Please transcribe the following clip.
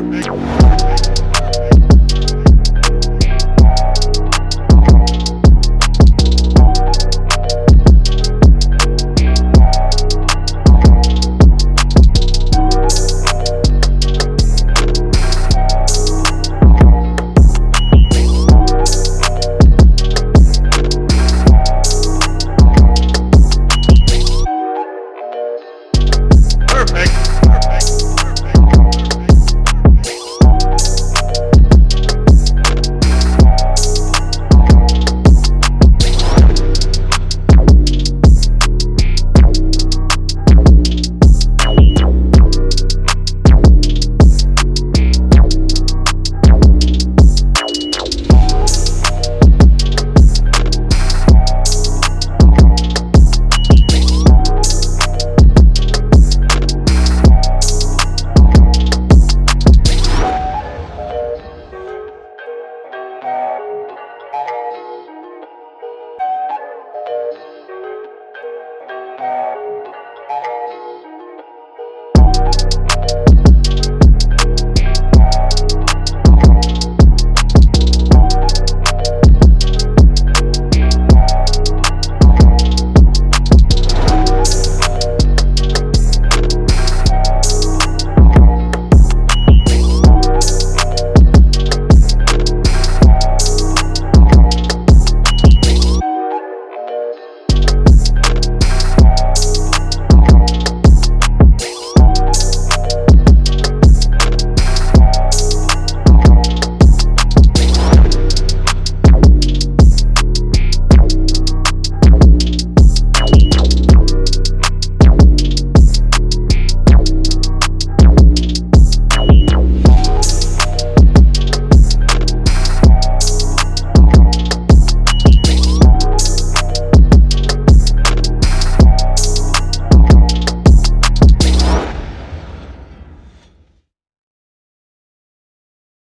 perfect.